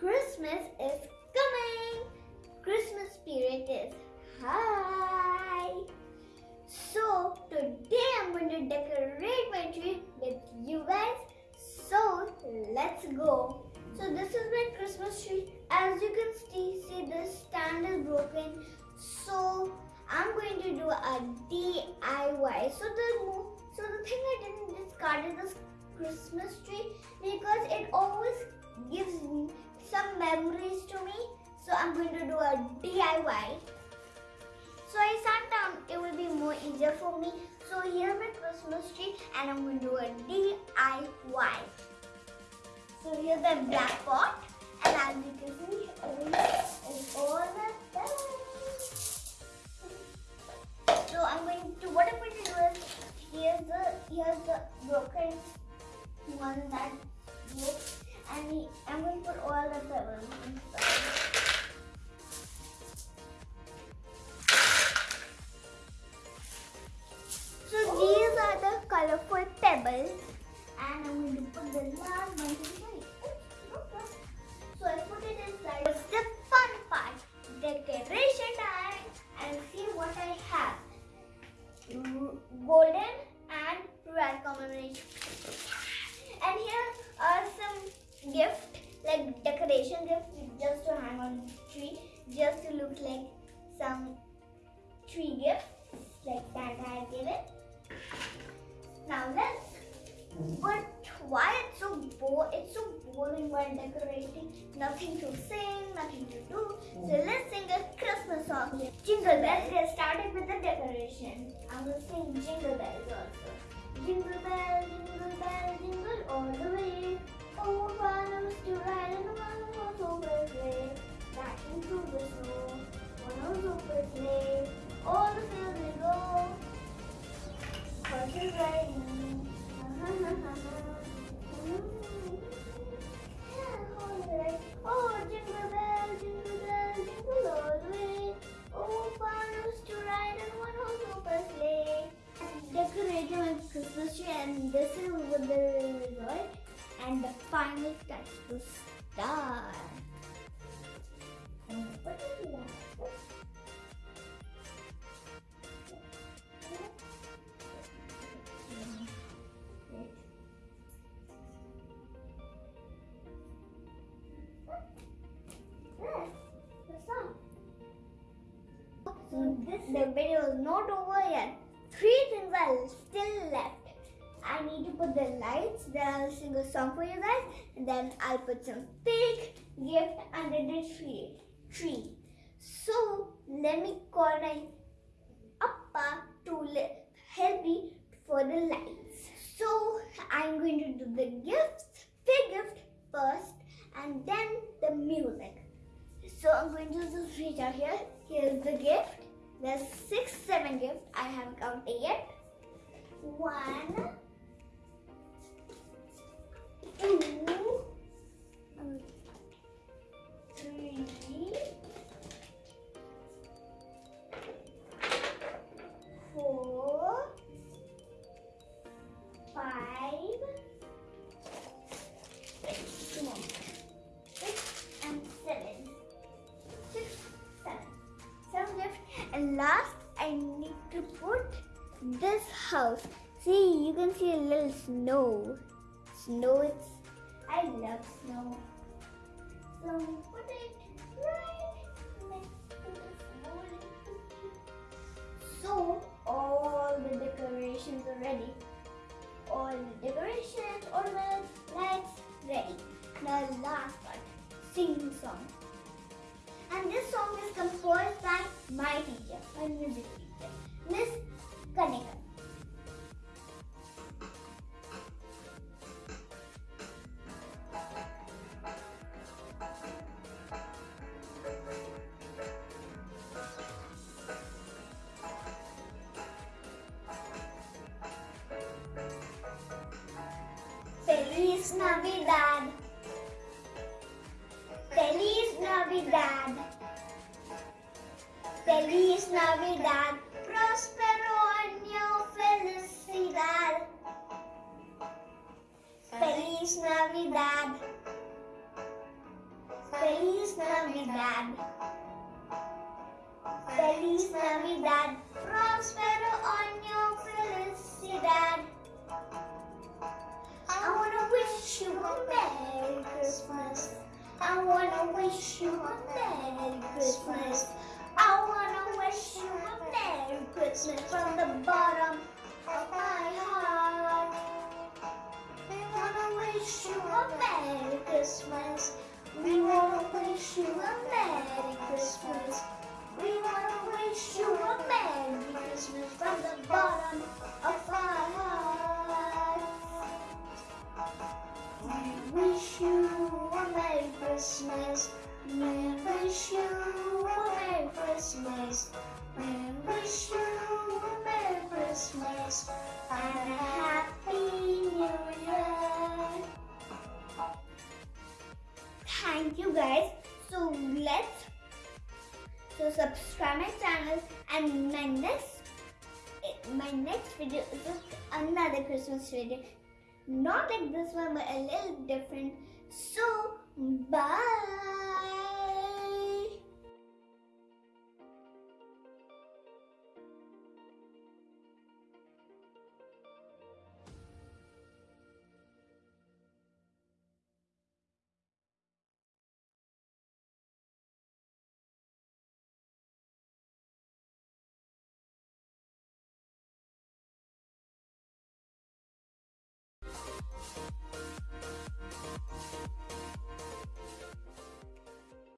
Christmas is coming. Christmas spirit is high. So today I'm going to decorate my tree with you guys. So let's go. So this is my Christmas tree. As you can see, see the stand is broken. So I'm going to do a DIY. So the so the thing I didn't discard is this Christmas tree because it always gives me some memories to me. So, I'm going to do a DIY. So I sat down, it will be more easier for me. So here's my Christmas tree and I'm going to do a DIY. So here's the black pot and can see, is all the time. So I'm going to, what I'm going to do is, here's the, here's the broken one that and I'm going to put all the pebbles inside. So these are the colorful pebbles and I'm going to put the last one inside. So I put it inside. It's the fun part, decoration time and see what I have. Golden and red combination. And here are some gifts like decoration gift just to hang on tree, just to look like some tree gift like that I have given. Now let's. But why it's so bo- It's so boring while decorating. Nothing to sing, nothing to do. So let's sing a Christmas song. Jingle bells. Get started with the decoration. I'm gonna sing jingle bells also. Jingle bell, jingle bell, jingle all the way. Christmas tree, and this is what the result. And the final touch, the star. And what is that? So this the video is not over yet. Three things are still left. I need to put the lights, then I'll sing a song for you guys, and then I'll put some big gift under the tree. Tree. So let me call my appa to help me for the lights. So I'm going to do the gifts, big gift first, and then the music. So I'm going to just reach out here. Here's the gift. There's six, seven gifts. I haven't counted yet. One, two, last, I need to put this house. See, you can see a little snow. Snow, it's. I love snow. So, put it right next to golden cookie. So, all the decorations are ready. All the decorations, ornaments, lights, ready. Now, last part, sing song. And this song is composed by my teacher, my music teacher, Miss Kanika. Feliz Navidad. Feliz Navidad. Prospero año felicidad. Feliz Navidad. Feliz Navidad. Feliz Navidad, prospero año felicidad. I wanna wish you a Merry Christmas. I wanna wish you a Merry Christmas. I wanna wish you a Merry Christmas from the bottom of my heart. We wanna wish you a Merry Christmas. We wanna wish you a Merry Christmas. We wanna wish you a Merry Christmas from the bottom of our heart. Thank you guys. So let's so subscribe my channel and my next my next video is just another Christmas video. Not like this one but a little different. So bye.